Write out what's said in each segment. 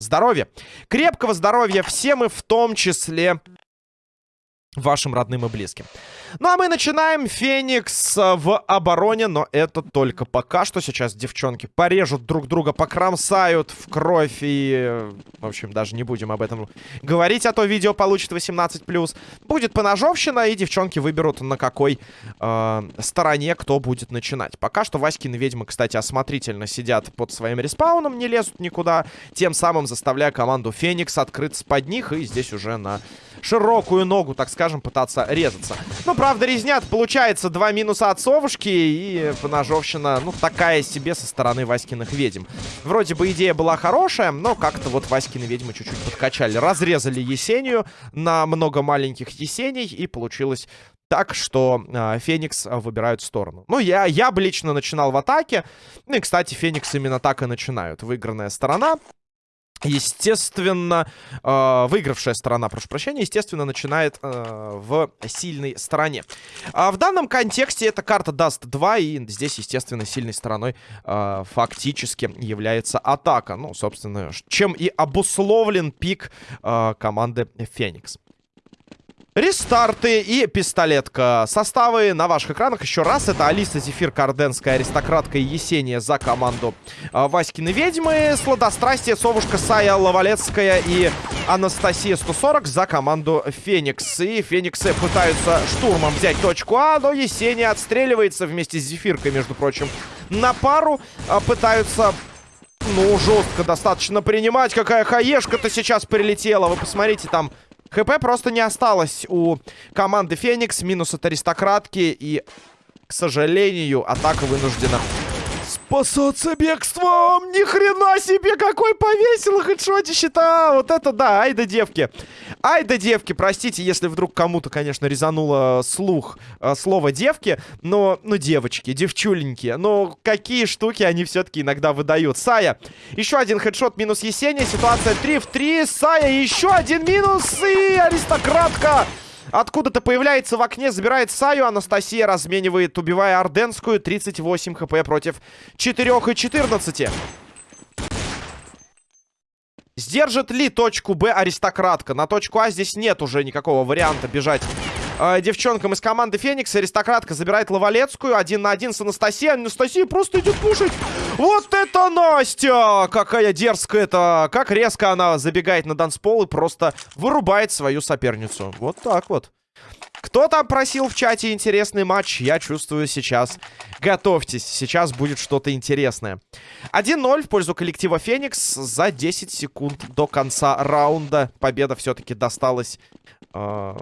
Здоровья. Крепкого здоровья всем и в том числе вашим родным и близким. Ну а мы начинаем. Феникс в обороне, но это только пока что. Сейчас девчонки порежут друг друга, покромсают в кровь и... В общем, даже не будем об этом говорить, а то видео получит 18+. Будет поножовщина, и девчонки выберут на какой э, стороне кто будет начинать. Пока что Васькины ведьмы, кстати, осмотрительно сидят под своим респауном, не лезут никуда, тем самым заставляя команду Феникс открыться под них, и здесь уже на широкую ногу, так скажем, пытаться резаться. Ну, правда, резнят. Получается два минуса от совушки и поножовщина, ну, такая себе со стороны Васькиных ведьм. Вроде бы идея была хорошая, но как-то вот Васькины ведьмы чуть-чуть подкачали. Разрезали Есению на много маленьких Есений, и получилось так, что э, Феникс выбирают сторону. Ну, я, я бы лично начинал в атаке. Ну и, кстати, Феникс именно так и начинают. Выигранная сторона. Естественно, э, выигравшая сторона, прошу прощения, естественно, начинает э, в сильной стороне. А в данном контексте эта карта даст 2, и здесь, естественно, сильной стороной э, фактически является атака. Ну, собственно, чем и обусловлен пик команды Феникс. Рестарты и пистолетка. Составы на ваших экранах еще раз. Это Алиса Зефир, Карденская, Аристократка и Есения за команду э, Васькины Ведьмы. Сладострастие, Совушка, Сая, Лавалецкая и Анастасия 140 за команду Феникс. И Фениксы пытаются штурмом взять точку А, но Есения отстреливается вместе с Зефиркой, между прочим, на пару. Э, пытаются ну, жестко достаточно принимать. Какая хаешка-то сейчас прилетела. Вы посмотрите, там ХП просто не осталось у команды Феникс. Минус от аристократки. И, к сожалению, атака вынуждена спасаться бегством. Ни хрена себе, какой повесил хедшотище-то. Вот это да, ай да девки. Ай да девки, простите, если вдруг кому-то, конечно, резануло слух э, слово девки. Но, ну, девочки, девчуленькие. Но какие штуки они все-таки иногда выдают. Сая, еще один хедшот минус Есения. Ситуация 3 в 3. Сая, еще один минус. И аристократка Откуда-то появляется в окне, забирает Саю. Анастасия разменивает, убивая Орденскую. 38 хп против 4 и 14. Сдержит ли точку Б аристократка? На точку А здесь нет уже никакого варианта бежать э, девчонкам из команды Феникс. Аристократка забирает Лавалецкую. Один на один с Анастасией. Анастасия просто идет пушить. Вот это Настя! Какая дерзкая-то. Как резко она забегает на данспол и просто вырубает свою соперницу. Вот так вот. Кто там просил в чате интересный матч? Я чувствую сейчас. Готовьтесь, сейчас будет что-то интересное. 1-0 в пользу коллектива Феникс за 10 секунд до конца раунда. Победа все-таки досталась... Э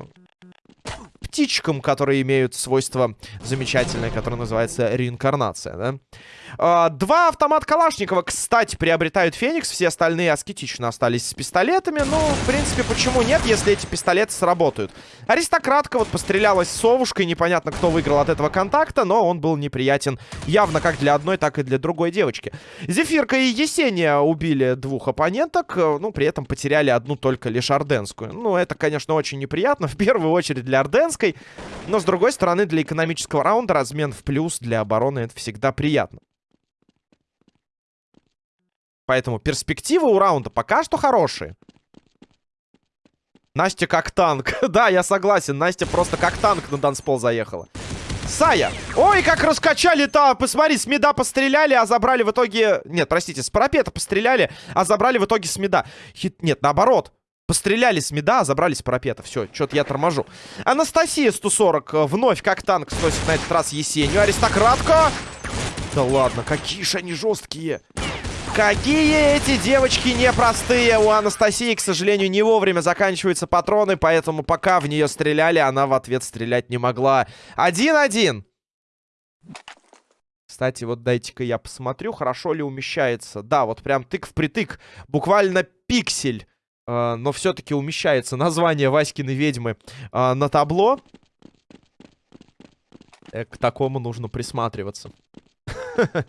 птичкам, которые имеют свойство замечательное, которое называется реинкарнация, да? А, два автомат Калашникова, кстати, приобретают Феникс. Все остальные аскетично остались с пистолетами. Ну, в принципе, почему нет, если эти пистолеты сработают? Аристократка вот пострелялась с совушкой. Непонятно, кто выиграл от этого контакта, но он был неприятен явно как для одной, так и для другой девочки. Зефирка и Есения убили двух оппоненток. Ну, при этом потеряли одну только лишь Орденскую. Ну, это, конечно, очень неприятно. В первую очередь для Орденской. Но, с другой стороны, для экономического раунда размен в плюс для обороны это всегда приятно. Поэтому перспективы у раунда пока что хорошие. Настя как танк. да, я согласен. Настя просто как танк на данспол заехала. Сая. Ой, как раскачали-то. Посмотри, с меда постреляли, а забрали в итоге... Нет, простите, с парапета постреляли, а забрали в итоге с меда. Хит... Нет, наоборот. Постреляли с меда, а забрали с парапета. Все, что-то я торможу. Анастасия 140 э, вновь как танк сносит на этот раз Есению. Аристократка. Да ладно, какие же они жесткие. Какие эти девочки непростые. У Анастасии, к сожалению, не вовремя заканчиваются патроны, поэтому пока в нее стреляли, она в ответ стрелять не могла. Один-один. Кстати, вот дайте-ка я посмотрю, хорошо ли умещается. Да, вот прям тык в притык. Буквально пиксель. Э, но все-таки умещается название Васькины ведьмы э, на табло. Э, к такому нужно присматриваться.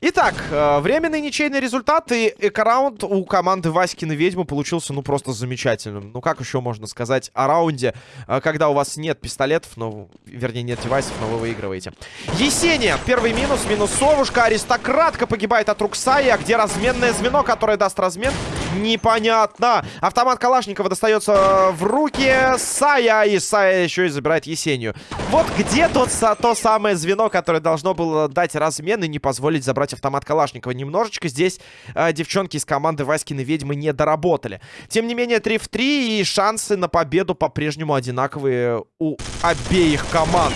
Итак, э, временный ничейный результат и эко-раунд у команды Васькины Ведьмы получился, ну, просто замечательным. Ну, как еще можно сказать о раунде, э, когда у вас нет пистолетов, ну, вернее, нет девайсов, но вы выигрываете. Есения, первый минус, минус совушка, аристократка погибает от рук Саи, а где разменное звено, которое даст размен? Непонятно. Автомат Калашникова достается в руки Сая, и Сая еще и забирает Есению. Вот где тот, то самое звено, которое должно было дать размен и не позволить забрать автомат Калашникова. Немножечко здесь э, девчонки из команды Васькины Ведьмы не доработали. Тем не менее, 3 в 3 и шансы на победу по-прежнему одинаковые у обеих команд.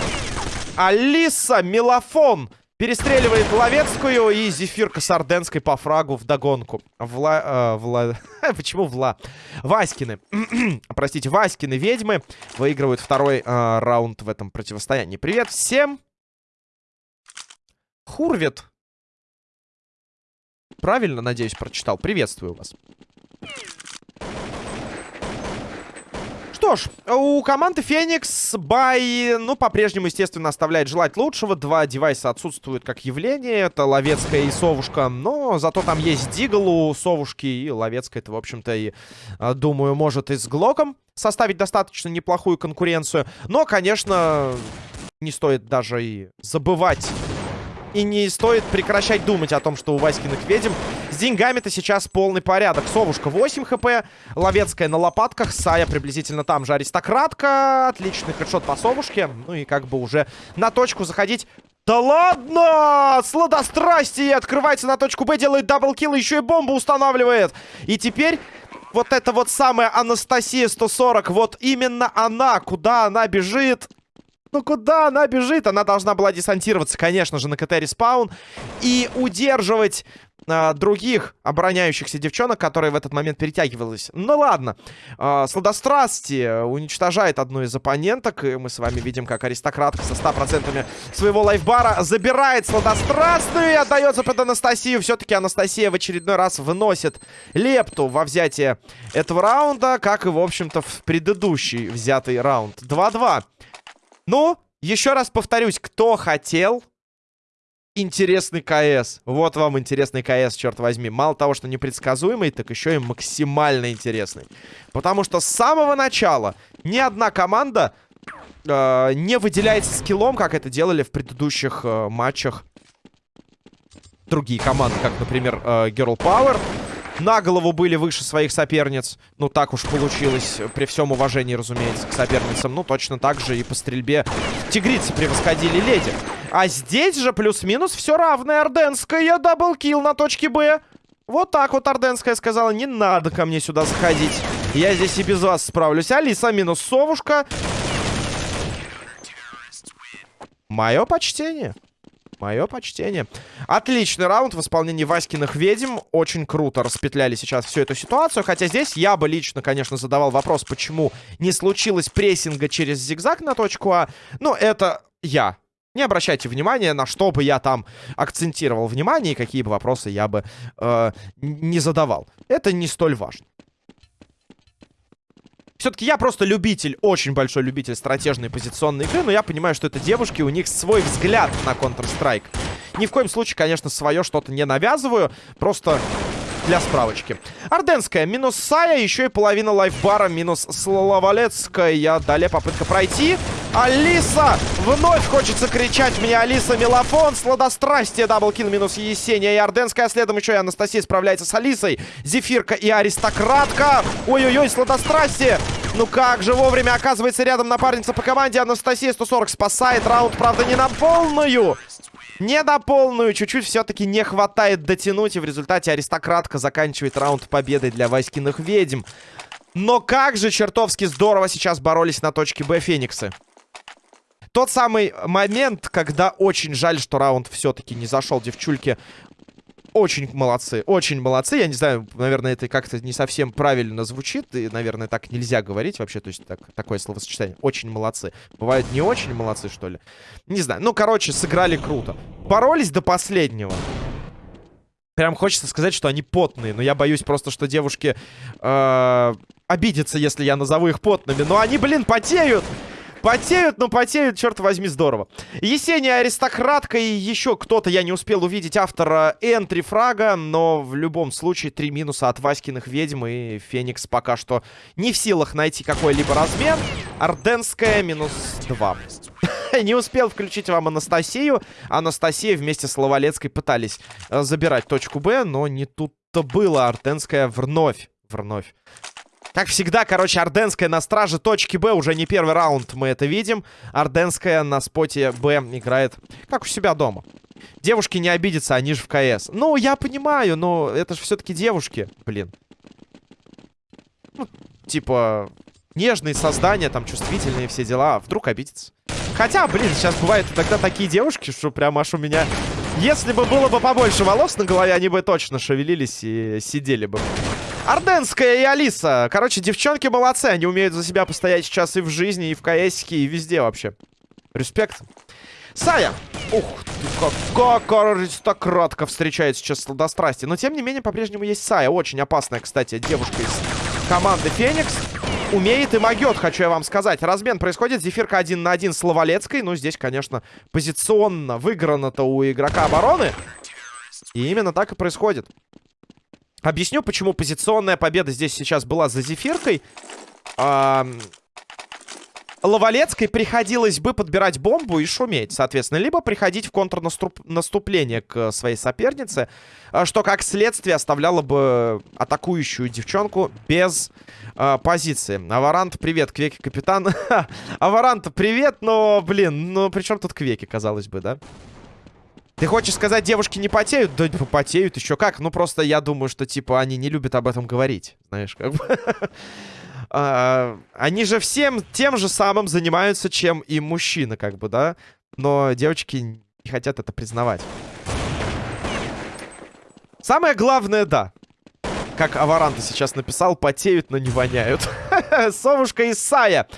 Алиса Мелофон перестреливает Ловецкую и Зефирка с Орденской по фрагу в догонку. Вла... Э, Вла... Почему Вла? Васькины. Простите, Васькины ведьмы выигрывают второй э, раунд в этом противостоянии. Привет всем! Хурвит. Правильно, надеюсь, прочитал. Приветствую вас. Ж, у команды Феникс бай, ну, по-прежнему, естественно, оставляет желать лучшего. Два девайса отсутствуют как явление. Это Ловецкая и Совушка. Но зато там есть Дигл у Совушки. И Ловецкая это, в общем-то, и, а, думаю, может и с Глоком составить достаточно неплохую конкуренцию. Но, конечно, не стоит даже и забывать и не стоит прекращать думать о том, что у Васькиных ведьм с деньгами-то сейчас полный порядок. Совушка 8 HP, Ловецкая на лопатках, Сая приблизительно там же аристократка. Отличный headshot по Совушке. Ну и как бы уже на точку заходить да ладно! Сладострастие открывается на точку Б, делает double kill, еще и бомбу устанавливает. И теперь вот эта вот самая Анастасия 140, вот именно она, куда она бежит, ну куда она бежит? Она должна была десантироваться, конечно же, на КТ респаун. И удерживать э, других обороняющихся девчонок, которые в этот момент перетягивались. Ну ладно. Э, Сладострастие уничтожает одну из оппоненток. И мы с вами видим, как аристократка со 100% своего лайфбара забирает Сладострастную и отдается под Анастасию. Все-таки Анастасия в очередной раз выносит лепту во взятие этого раунда, как и, в общем-то, в предыдущий взятый раунд. 2-2. Ну, еще раз повторюсь, кто хотел интересный КС. Вот вам интересный КС, черт возьми. Мало того, что непредсказуемый, так еще и максимально интересный. Потому что с самого начала ни одна команда э, не выделяется скиллом, как это делали в предыдущих э, матчах другие команды, как, например, э, Girl Power на голову были выше своих соперниц. Ну, так уж получилось, при всем уважении, разумеется, к соперницам. Ну, точно так же и по стрельбе тигрицы превосходили леди. А здесь же плюс-минус все равное. Орденская даблкил на точке Б. Вот так вот Орденская сказала, не надо ко мне сюда заходить. Я здесь и без вас справлюсь. Алиса минус совушка. Мое почтение. Мое почтение. Отличный раунд в исполнении Васькиных ведьм. Очень круто распетляли сейчас всю эту ситуацию. Хотя здесь я бы лично, конечно, задавал вопрос, почему не случилось прессинга через зигзаг на точку А. Но это я. Не обращайте внимания, на что бы я там акцентировал внимание и какие бы вопросы я бы э, не задавал. Это не столь важно. Все-таки я просто любитель, очень большой любитель стратежной позиционной игры, но я понимаю, что это девушки, у них свой взгляд на Counter-Strike. Ни в коем случае, конечно, свое что-то не навязываю, просто для справочки. Орденская минус Сая, еще и половина лайфбара минус Славолецкая. Далее попытка пройти. Алиса! Вновь хочется кричать мне Алиса Мелофон. Сладострастие. Даблкин минус Есения и Орденская. Следом еще и Анастасия справляется с Алисой. Зефирка и Аристократка. Ой-ой-ой, сладострастие. Ну как же вовремя оказывается рядом напарница по команде. Анастасия 140 спасает раунд, правда, не на полную. Не на полную, чуть-чуть все-таки не хватает дотянуть, и в результате аристократка заканчивает раунд победой для Васькиных ведьм. Но как же чертовски здорово сейчас боролись на точке Б Фениксы. Тот самый момент, когда очень жаль, что раунд все-таки не зашел девчульки. Очень молодцы, очень молодцы. Я не знаю, наверное, это как-то не совсем правильно звучит. И, наверное, так нельзя говорить вообще. То есть так, такое словосочетание. Очень молодцы. Бывают не очень молодцы, что ли? Не знаю. Ну, короче, сыграли круто. Боролись до последнего. Прям хочется сказать, что они потные. Но я боюсь просто, что девушки э, обидятся, если я назову их потными. Но они, блин, потеют. Потеют, но потеют, черт возьми, здорово. Есения аристократка и еще кто-то, я не успел увидеть автора энтри фрага, но в любом случае три минуса от Васькиных ведьм и Феникс пока что не в силах найти какой-либо размен. Орденская минус два. не успел включить вам Анастасию. Анастасия вместе с Лавалецкой пытались э, забирать точку Б, но не тут-то было. Орденская вновь, вновь как всегда, короче, Орденская на страже точки Б. Уже не первый раунд мы это видим. Орденская на споте Б играет как у себя дома. Девушки не обидятся, они же в КС. Ну, я понимаю, но это же все-таки девушки, блин. Ну, типа, нежные создания, там, чувствительные все дела. Вдруг обидятся. Хотя, блин, сейчас бывают тогда такие девушки, что прям аж у меня... Если бы было бы побольше волос на голове, они бы точно шевелились и сидели бы. Орденская и Алиса. Короче, девчонки молодцы. Они умеют за себя постоять сейчас и в жизни, и в КСике, и везде вообще. Респект. Сая. Ух ты, как, как аристократка встречает сейчас сладострастие. Но, тем не менее, по-прежнему есть Сая. Очень опасная, кстати, девушка из команды Феникс. Умеет и могет, хочу я вам сказать. Размен происходит. Зефирка один на один с Лавалецкой. Ну, здесь, конечно, позиционно выиграно-то у игрока обороны. И именно так и происходит. Объясню, почему позиционная победа здесь сейчас была за Зефиркой. А... Лавалецкой приходилось бы подбирать бомбу и шуметь, соответственно. Либо приходить в контрнаступление к своей сопернице, а, что, как следствие, оставляло бы атакующую девчонку без э, позиции. Аварант, привет, Квеки, капитан. Аварант, привет, но, блин, ну при чем тут Квеки, казалось бы, да? Ты хочешь сказать, девушки не потеют? Да потеют еще как. Ну, просто я думаю, что, типа, они не любят об этом говорить. Знаешь, как бы... а, они же всем тем же самым занимаются, чем и мужчины, как бы, да? Но девочки не хотят это признавать. Самое главное, да. Как Аваранта сейчас написал, потеют, но не воняют. Совушка и Сая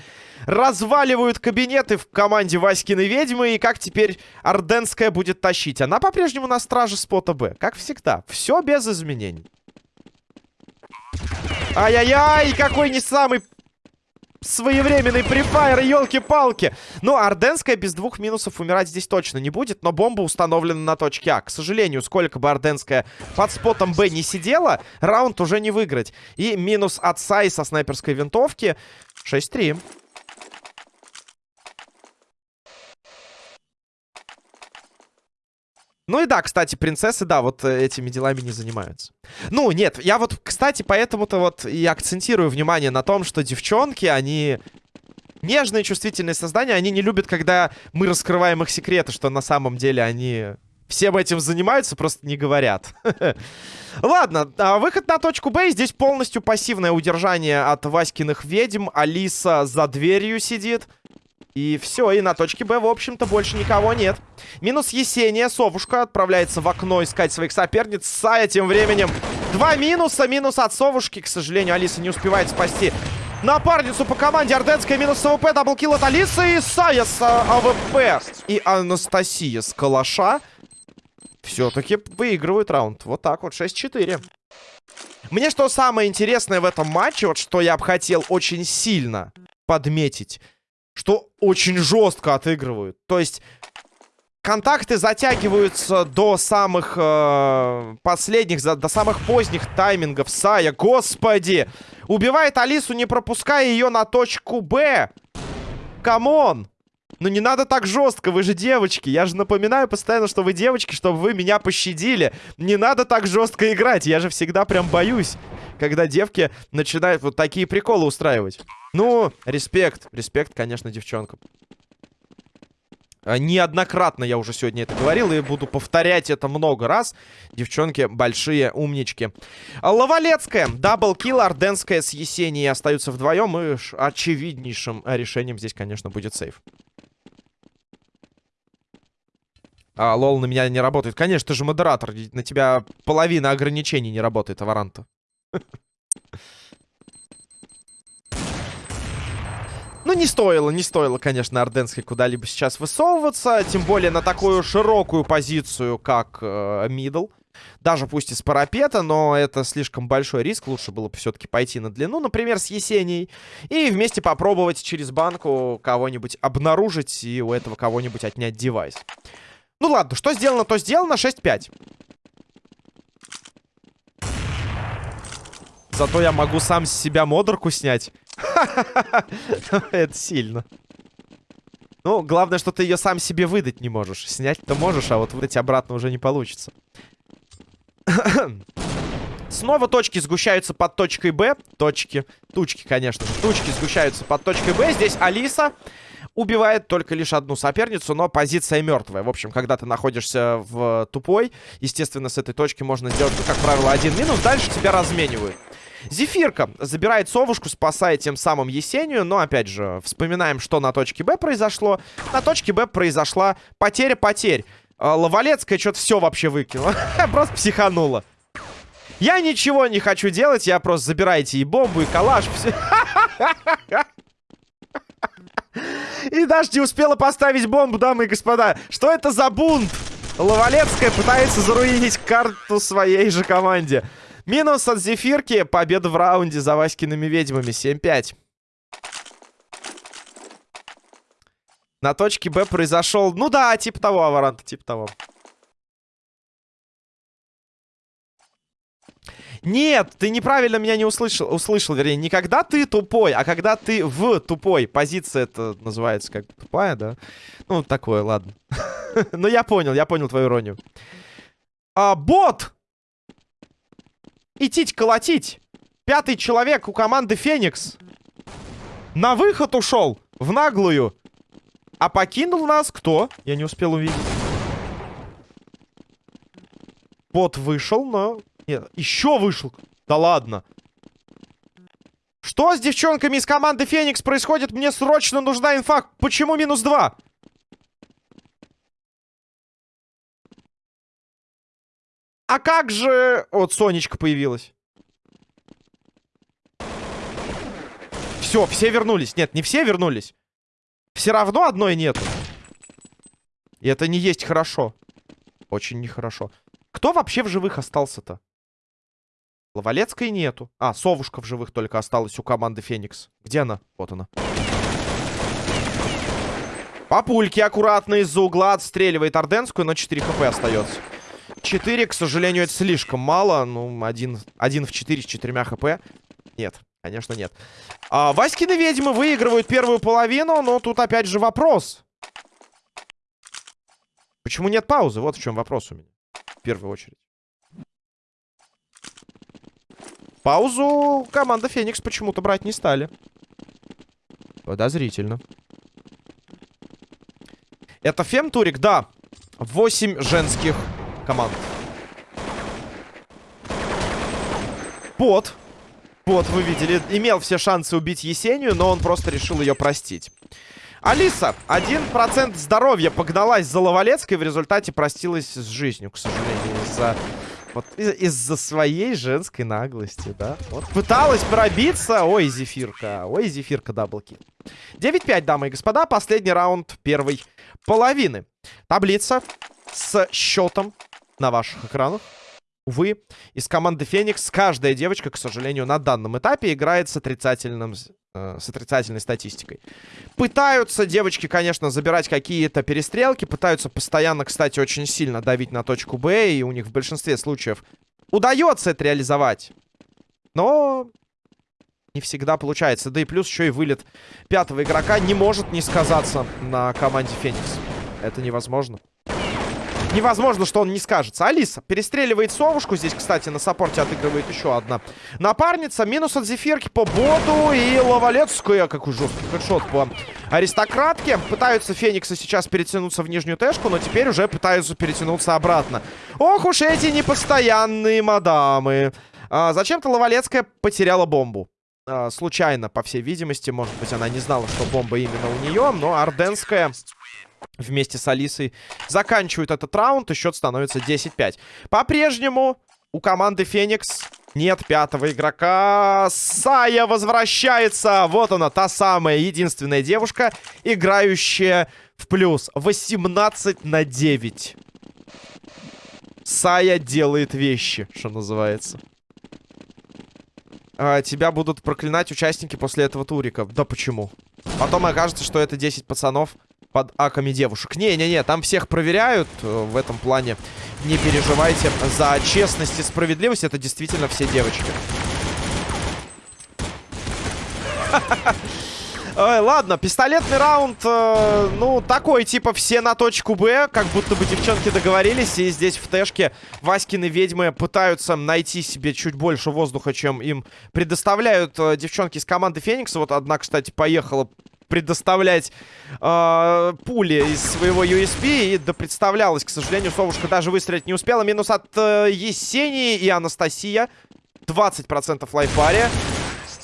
разваливают кабинеты в команде Васькиной ведьмы. И как теперь Орденская будет тащить? Она по-прежнему на страже спота Б. Как всегда. Все без изменений. Ай-яй-яй, какой не самый своевременный префайр, елки-палки. Ну, Орденская без двух минусов умирать здесь точно не будет, но бомба установлена на точке А. К сожалению, сколько бы Орденская под спотом Б не сидела, раунд уже не выиграть. И минус от Сай со снайперской винтовки 6-3. Ну и да, кстати, принцессы, да, вот э, этими делами не занимаются. Ну, нет, я вот, кстати, поэтому-то вот и акцентирую внимание на том, что девчонки, они нежные, чувствительные создания, они не любят, когда мы раскрываем их секреты, что на самом деле они всем этим занимаются, просто не говорят. Ладно, а выход на точку Б. Здесь полностью пассивное удержание от Васькиных ведьм. Алиса за дверью сидит. И все, и на точке Б, в общем-то, больше никого нет. Минус Есения. Совушка отправляется в окно искать своих соперниц. Сая тем временем. Два минуса. Минус от Совушки. К сожалению, Алиса не успевает спасти напарницу по команде. Орденская минус AWP. Double kill от Алисы. И Сая с AWP. И Анастасия с Калаша. Все-таки выигрывают раунд. Вот так вот. 6-4. Мне что самое интересное в этом матче, вот что я бы хотел очень сильно подметить что очень жестко отыгрывают. То есть контакты затягиваются до самых э, последних, до самых поздних таймингов. Сая, господи! Убивает Алису, не пропуская ее на точку Б. Come on! Ну не надо так жестко, вы же девочки. Я же напоминаю постоянно, что вы девочки, чтобы вы меня пощадили. Не надо так жестко играть. Я же всегда прям боюсь, когда девки начинают вот такие приколы устраивать. Ну, респект. Респект, конечно, девчонкам. А, неоднократно я уже сегодня это говорил и буду повторять это много раз. Девчонки большие умнички. Лавалецкая, double kill, Орденская с Есенией остаются вдвоем. И очевиднейшим решением здесь, конечно, будет save. А, lol на меня не работает. Конечно, ты же модератор. На тебя половина ограничений не работает, Аваранта. Ну, не стоило, не стоило, конечно, Орденской куда-либо сейчас высовываться. Тем более на такую широкую позицию, как э, мидл. Даже пусть и с парапета, но это слишком большой риск. Лучше было бы все-таки пойти на длину, например, с Есенией. И вместе попробовать через банку кого-нибудь обнаружить и у этого кого-нибудь отнять девайс. Ну ладно, что сделано, то сделано. 6-5. Зато я могу сам с себя модерку снять. Это сильно. Ну, главное, что ты ее сам себе выдать не можешь. Снять-то можешь, а вот выдать обратно уже не получится. Снова точки сгущаются под точкой Б. Точки. Тучки, конечно. Тучки сгущаются под точкой Б. Здесь Алиса убивает только лишь одну соперницу, но позиция мертвая. В общем, когда ты находишься в тупой, естественно, с этой точки можно сделать, как правило, один минус. Дальше тебя разменивают. Зефирка забирает совушку, спасая тем самым Есению. Но, опять же, вспоминаем, что на точке Б произошло. На точке Б произошла потеря потерь. А, Лавалецкая что-то все вообще выкинула. Просто психанула. Я ничего не хочу делать, я просто забирайте и бомбу, и калаш. Все. И даже не успела поставить бомбу, дамы и господа. Что это за бунт? Лавалецкая пытается заруинить карту своей же команде. Минус от Зефирки. Победа в раунде за Васькиными ведьмами. 7-5. На точке Б произошел... Ну да, типа того, Аваранта, типа того. Нет, ты неправильно меня не услышал, услышал, вернее, не когда ты тупой, а когда ты в тупой. Позиция это называется как тупая, да? Ну, такое, ладно. Но я понял, я понял твою иронию. А, бот! Идти колотить. Пятый человек у команды Феникс. На выход ушел. В наглую. А покинул нас кто? Я не успел увидеть. Бот вышел, но... Нет, еще вышел. Да ладно. Что с девчонками из команды Феникс происходит? Мне срочно нужна инфа. Почему минус два? А как же... Вот Сонечка появилась. Все, все вернулись. Нет, не все вернулись. Все равно одной нету. И это не есть хорошо. Очень нехорошо. Кто вообще в живых остался-то? Ловалецкой нету. А, совушка в живых только осталась у команды Феникс. Где она? Вот она. Папульки аккуратно из-за угла отстреливает Орденскую, но 4 хп остается. 4, к сожалению, это слишком мало. Ну, один, один в 4 с 4 хп. Нет, конечно, нет. А, Васькины ведьмы выигрывают первую половину, но тут опять же вопрос. Почему нет паузы? Вот в чем вопрос у меня. В первую очередь. Паузу команда Феникс почему-то брать не стали. Подозрительно. Это фемтурик? Да. 8 женских команд. Пот. Пот, вы видели, имел все шансы убить Есению, но он просто решил ее простить. Алиса, 1% здоровья погналась за Ловалецкой, в результате простилась с жизнью, к сожалению, из-за вот из-за из своей женской наглости, да? Вот пыталась пробиться. Ой, Зефирка. Ой, Зефирка даблки. 9-5, дамы и господа. Последний раунд первой половины. Таблица с счетом на ваших экранах. Увы, из команды Феникс каждая девочка, к сожалению, на данном этапе играет с отрицательным с отрицательной статистикой. Пытаются девочки, конечно, забирать какие-то перестрелки. Пытаются постоянно, кстати, очень сильно давить на точку Б. И у них в большинстве случаев удается это реализовать. Но не всегда получается. Да и плюс еще и вылет пятого игрока не может не сказаться на команде Феникс. Это невозможно. Невозможно, что он не скажется. Алиса перестреливает совушку. Здесь, кстати, на саппорте отыгрывает еще одна напарница. Минус от зефирки по боду. И Лавалецкая. Какой жесткий хедшот по аристократке. Пытаются Фениксы сейчас перетянуться в нижнюю тэшку, но теперь уже пытаются перетянуться обратно. Ох уж эти непостоянные мадамы. А, Зачем-то Лавалецкая потеряла бомбу. А, случайно, по всей видимости. Может быть, она не знала, что бомба именно у нее. Но Орденская вместе с Алисой заканчивают этот раунд, и счет становится 10-5. По-прежнему у команды Феникс нет пятого игрока. Сая возвращается. Вот она, та самая единственная девушка, играющая в плюс. 18 на 9. Сая делает вещи, что называется. А, тебя будут проклинать участники после этого турика. Да почему? Потом окажется, что это 10 пацанов под аками девушек. Не-не-не, там всех проверяют э, в этом плане. Не переживайте за честность и справедливость. Это действительно все девочки. Ой, ладно, пистолетный раунд, э, ну, такой, типа, все на точку Б, как будто бы девчонки договорились, и здесь в Тэшке Васькины ведьмы пытаются найти себе чуть больше воздуха, чем им предоставляют э, девчонки из команды Феникса. Вот одна, кстати, поехала предоставлять э, пули из своего USP. И да представлялась, к сожалению, Совушка даже выстрелить не успела. Минус от э, Есении и Анастасия. 20% лайфбаре.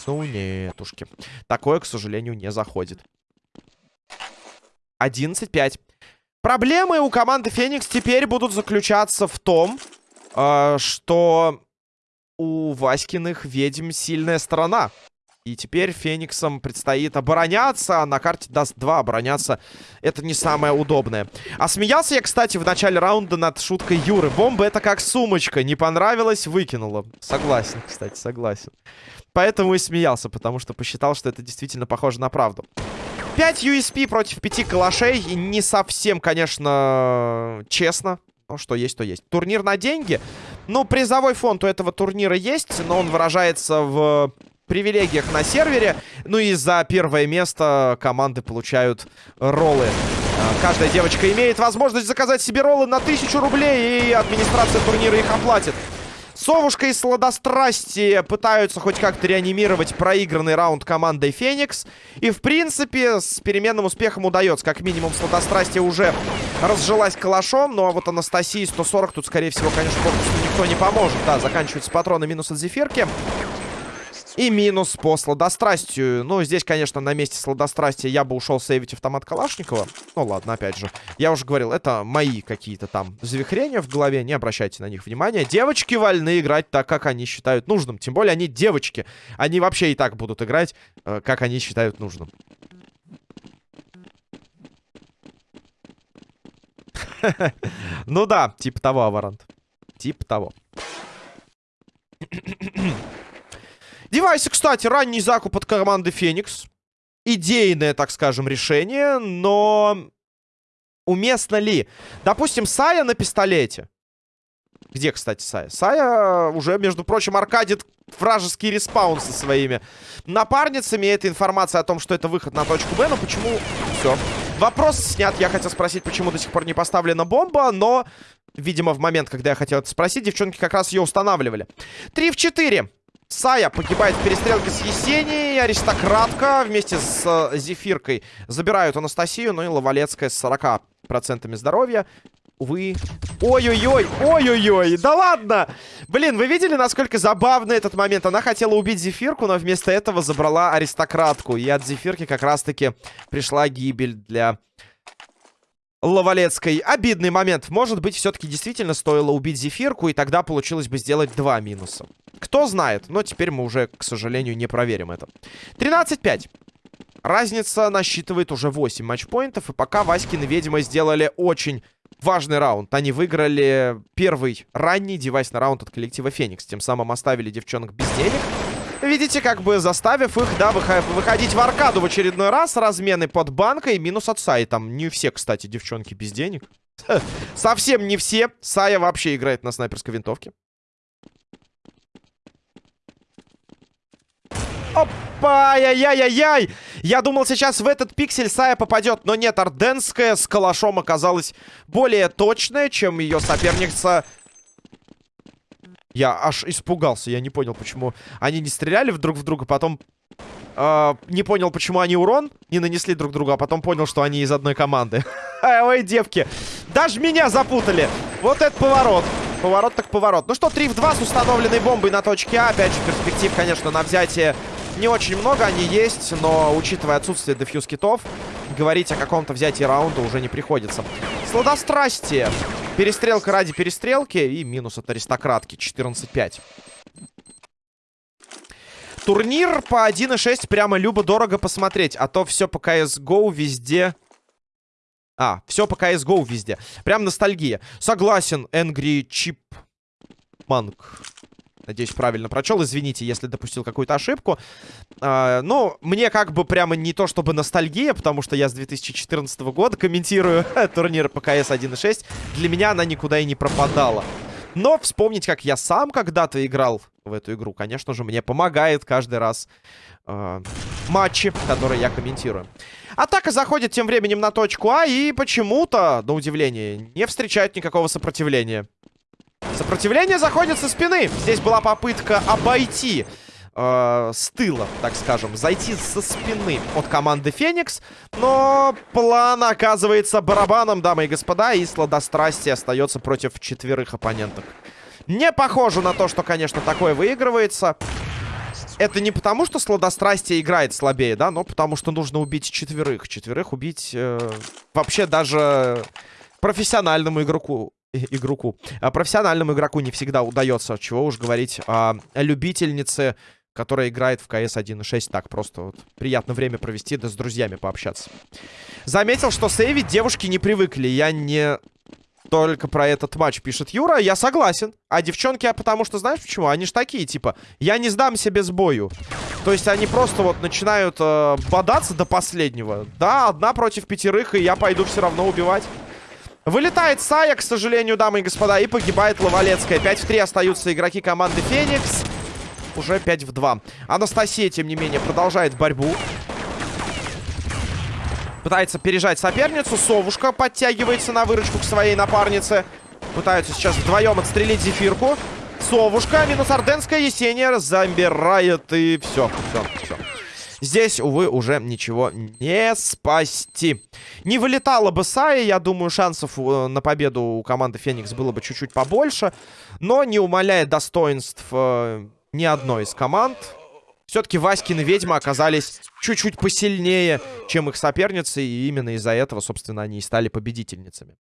Ну, нетушки. Такое, к сожалению, не заходит. 11-5. Проблемы у команды Феникс теперь будут заключаться в том, э, что у Васькиных ведьм сильная сторона. И теперь Фениксам предстоит обороняться. А на карте даст 2 обороняться. Это не самое удобное. А смеялся я, кстати, в начале раунда над шуткой Юры. Бомба это как сумочка. Не понравилось, выкинула. Согласен, кстати, согласен. Поэтому и смеялся, потому что посчитал, что это действительно похоже на правду. 5 USP против 5 калашей. И не совсем, конечно, честно. Но что есть, то есть. Турнир на деньги. Ну, призовой фонд у этого турнира есть, но он выражается в привилегиях на сервере. Ну и за первое место команды получают роллы. А, каждая девочка имеет возможность заказать себе роллы на 1000 рублей, и администрация турнира их оплатит. Совушка и Сладострастие пытаются хоть как-то реанимировать проигранный раунд командой Феникс. И, в принципе, с переменным успехом удается. Как минимум, Сладострастие уже разжилась калашом. Ну, а вот Анастасии 140 тут, скорее всего, конечно, никто не поможет. Да, заканчиваются патроны минус от Зефирки. И минус по сладострастию. Ну, здесь, конечно, на месте сладострастия я бы ушел сейвить автомат Калашникова. Ну, ладно, опять же. Я уже говорил, это мои какие-то там завихрения в голове. Не обращайте на них внимания. Девочки вольны играть так, как они считают нужным. Тем более они девочки. Они вообще и так будут играть, э, как они считают нужным. Ну да, типа того, Аварант. Типа того. Девайсы, кстати, ранний закуп от команды Феникс. Идейное, так скажем, решение, но уместно ли? Допустим, Сая на пистолете. Где, кстати, Сая? Сая уже, между прочим, аркадит вражеский респаун со своими напарницами. Это информация о том, что это выход на точку Б, но почему... Все. Вопрос снят. Я хотел спросить, почему до сих пор не поставлена бомба, но, видимо, в момент, когда я хотел это спросить, девчонки как раз ее устанавливали. 3 в 4. Сая погибает в перестрелке с Есенией. Аристократка вместе с э, Зефиркой забирают Анастасию. Ну и Лавалецкая с 40% здоровья. Увы. Ой-ой-ой, ой-ой-ой, да ладно! Блин, вы видели, насколько забавный этот момент? Она хотела убить Зефирку, но вместо этого забрала аристократку. И от Зефирки как раз-таки пришла гибель для Лавалецкой. Обидный момент. Может быть, все-таки действительно стоило убить Зефирку, и тогда получилось бы сделать два минуса. Кто знает, но теперь мы уже, к сожалению, не проверим это. 13-5. Разница насчитывает уже 8 матчпоинтов, и пока Васькины ведьмы сделали очень важный раунд. Они выиграли первый ранний девайсный раунд от коллектива Феникс. Тем самым оставили девчонок без денег. Видите, как бы заставив их, да, выходить в аркаду в очередной раз. Размены под банкой. Минус от Саи. Там не все, кстати, девчонки без денег. Совсем не все. Сая вообще играет на снайперской винтовке. Опа! Яй-яй-яй-яй! Я думал, сейчас в этот пиксель Сая попадет, но нет, Орденская с калашом оказалась более точная, чем ее соперница я аж испугался, я не понял, почему они не стреляли друг в друга, потом э, не понял, почему они урон не нанесли друг другу, а потом понял, что они из одной команды. Ой, девки, даже меня запутали. Вот это поворот. Поворот так поворот. Ну что, 3 в 2 с установленной бомбой на точке А. Опять же, перспектив, конечно, на взятие не очень много. Они есть, но, учитывая отсутствие дефьюз китов, говорить о каком-то взятии раунда уже не приходится. Сладострастие. Перестрелка ради перестрелки и минус от аристократки. 14-5. Турнир по 1.6 прямо любо-дорого посмотреть. А то все по CSGO везде... А, все по CSGO везде. Прям ностальгия. Согласен, Angry Chip Monk. Надеюсь, правильно прочел. Извините, если допустил какую-то ошибку. А, ну, мне как бы прямо не то чтобы ностальгия, потому что я с 2014 года комментирую турнир по КС 1.6. Для меня она никуда и не пропадала. Но вспомнить, как я сам когда-то играл в эту игру, конечно же, мне помогает каждый раз э, матчи, которые я комментирую. Атака заходит тем временем на точку А и почему-то, на удивление, не встречает никакого сопротивления. Сопротивление заходит со спины. Здесь была попытка обойти э, с тыла, так скажем, зайти со спины от команды Феникс. Но план оказывается барабаном, дамы и господа, и сладострастие остается против четверых оппонентов. Не похоже на то, что, конечно, такое выигрывается. Это не потому, что сладострастие играет слабее, да, но потому что нужно убить четверых. Четверых убить э, вообще даже профессиональному игроку игроку. А профессиональному игроку не всегда удается, чего уж говорить о любительнице которая играет в КС 1.6. Так, просто вот приятно время провести, да с друзьями пообщаться. Заметил, что сейвить девушки не привыкли. Я не только про этот матч пишет Юра. Я согласен. А девчонки, а потому что, знаешь почему? Они ж такие, типа, я не сдамся без бою. То есть они просто вот начинают э, бодаться до последнего. Да, одна против пятерых, и я пойду все равно убивать. Вылетает Сая, к сожалению, дамы и господа, и погибает Лавалецкая. 5 в 3 остаются игроки команды Феникс уже 5 в 2. Анастасия, тем не менее, продолжает борьбу. Пытается пережать соперницу. Совушка подтягивается на выручку к своей напарнице. Пытаются сейчас вдвоем отстрелить Зефирку. Совушка, минус Орденская, Есения забирает и все, все. Здесь, увы, уже ничего не спасти. Не вылетала бы Сая, я думаю, шансов э, на победу у команды Феникс было бы чуть-чуть побольше. Но не умаляет достоинств э, ни одной из команд. Все-таки Васькины ведьмы оказались чуть-чуть посильнее, чем их соперницы, и именно из-за этого, собственно, они и стали победительницами.